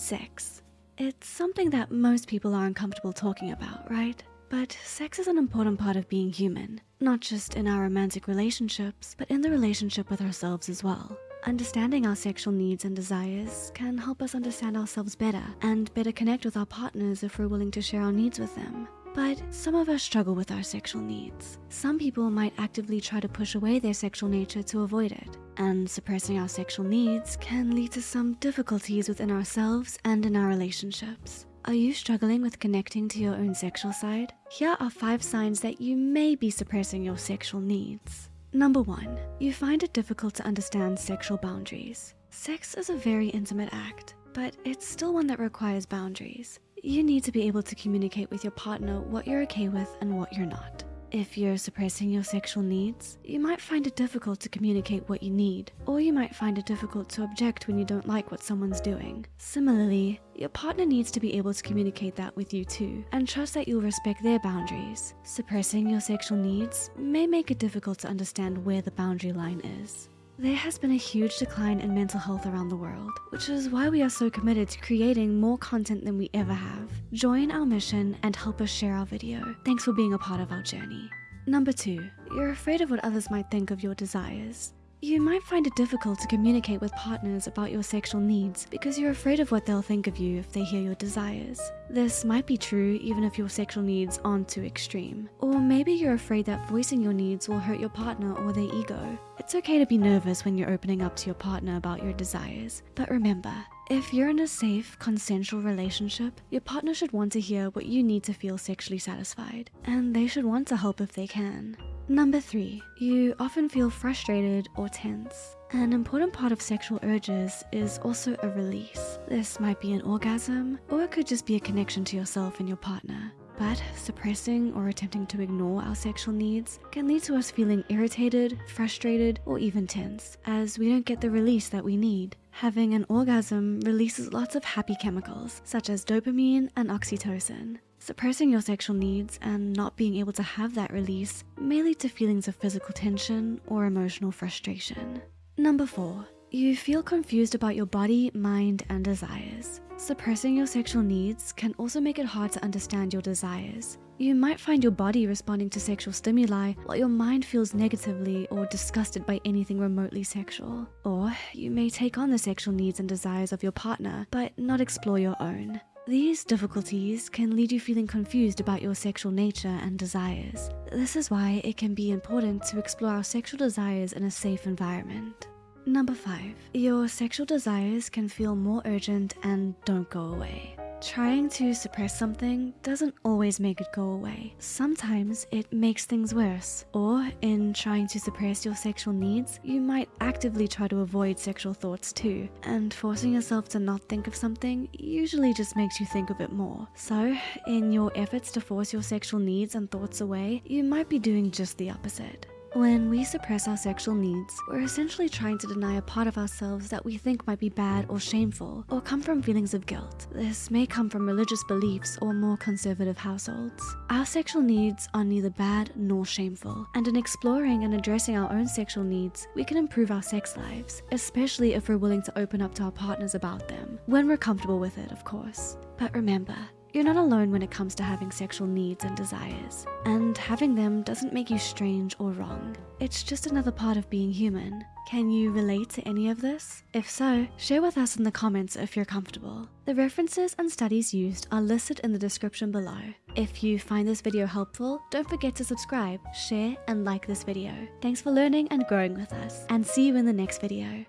Sex. It's something that most people are uncomfortable talking about, right? But sex is an important part of being human, not just in our romantic relationships, but in the relationship with ourselves as well. Understanding our sexual needs and desires can help us understand ourselves better and better connect with our partners if we're willing to share our needs with them. But some of us struggle with our sexual needs. Some people might actively try to push away their sexual nature to avoid it. And suppressing our sexual needs can lead to some difficulties within ourselves and in our relationships. Are you struggling with connecting to your own sexual side? Here are five signs that you may be suppressing your sexual needs. Number one, you find it difficult to understand sexual boundaries. Sex is a very intimate act, but it's still one that requires boundaries. You need to be able to communicate with your partner what you're okay with and what you're not. If you're suppressing your sexual needs, you might find it difficult to communicate what you need, or you might find it difficult to object when you don't like what someone's doing. Similarly, your partner needs to be able to communicate that with you too, and trust that you'll respect their boundaries. Suppressing your sexual needs may make it difficult to understand where the boundary line is. There has been a huge decline in mental health around the world, which is why we are so committed to creating more content than we ever have. Join our mission and help us share our video. Thanks for being a part of our journey. Number two, you're afraid of what others might think of your desires. You might find it difficult to communicate with partners about your sexual needs because you're afraid of what they'll think of you if they hear your desires. This might be true even if your sexual needs aren't too extreme. Or maybe you're afraid that voicing your needs will hurt your partner or their ego. It's okay to be nervous when you're opening up to your partner about your desires, but remember, if you're in a safe, consensual relationship, your partner should want to hear what you need to feel sexually satisfied, and they should want to help if they can. Number three, you often feel frustrated or tense. An important part of sexual urges is also a release. This might be an orgasm, or it could just be a connection to yourself and your partner. But suppressing or attempting to ignore our sexual needs can lead to us feeling irritated, frustrated, or even tense, as we don't get the release that we need. Having an orgasm releases lots of happy chemicals, such as dopamine and oxytocin. Suppressing your sexual needs and not being able to have that release may lead to feelings of physical tension or emotional frustration. Number four, you feel confused about your body, mind, and desires. Suppressing your sexual needs can also make it hard to understand your desires. You might find your body responding to sexual stimuli while your mind feels negatively or disgusted by anything remotely sexual. Or you may take on the sexual needs and desires of your partner, but not explore your own. These difficulties can lead you feeling confused about your sexual nature and desires. This is why it can be important to explore our sexual desires in a safe environment. Number five, your sexual desires can feel more urgent and don't go away. Trying to suppress something doesn't always make it go away. Sometimes it makes things worse. Or in trying to suppress your sexual needs, you might actively try to avoid sexual thoughts too. And forcing yourself to not think of something usually just makes you think of it more. So in your efforts to force your sexual needs and thoughts away, you might be doing just the opposite. When we suppress our sexual needs, we're essentially trying to deny a part of ourselves that we think might be bad or shameful, or come from feelings of guilt. This may come from religious beliefs or more conservative households. Our sexual needs are neither bad nor shameful, and in exploring and addressing our own sexual needs, we can improve our sex lives, especially if we're willing to open up to our partners about them, when we're comfortable with it, of course. But remember, you're not alone when it comes to having sexual needs and desires, and having them doesn't make you strange or wrong. It's just another part of being human. Can you relate to any of this? If so, share with us in the comments if you're comfortable. The references and studies used are listed in the description below. If you find this video helpful, don't forget to subscribe, share, and like this video. Thanks for learning and growing with us, and see you in the next video.